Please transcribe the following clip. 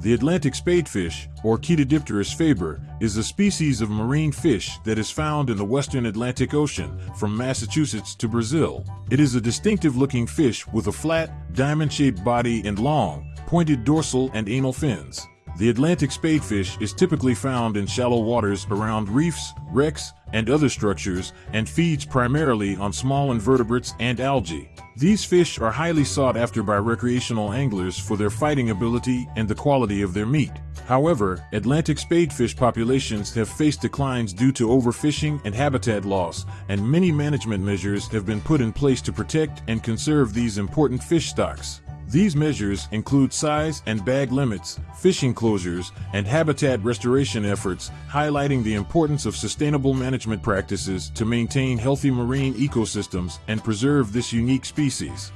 The Atlantic spadefish, or Chaetodipterus faber, is a species of marine fish that is found in the western Atlantic Ocean, from Massachusetts to Brazil. It is a distinctive-looking fish with a flat, diamond-shaped body and long, pointed dorsal and anal fins. The Atlantic spadefish is typically found in shallow waters around reefs, wrecks, and other structures and feeds primarily on small invertebrates and algae. These fish are highly sought after by recreational anglers for their fighting ability and the quality of their meat. However, Atlantic spadefish populations have faced declines due to overfishing and habitat loss, and many management measures have been put in place to protect and conserve these important fish stocks. These measures include size and bag limits, fishing closures, and habitat restoration efforts, highlighting the importance of sustainable management practices to maintain healthy marine ecosystems and preserve this unique species.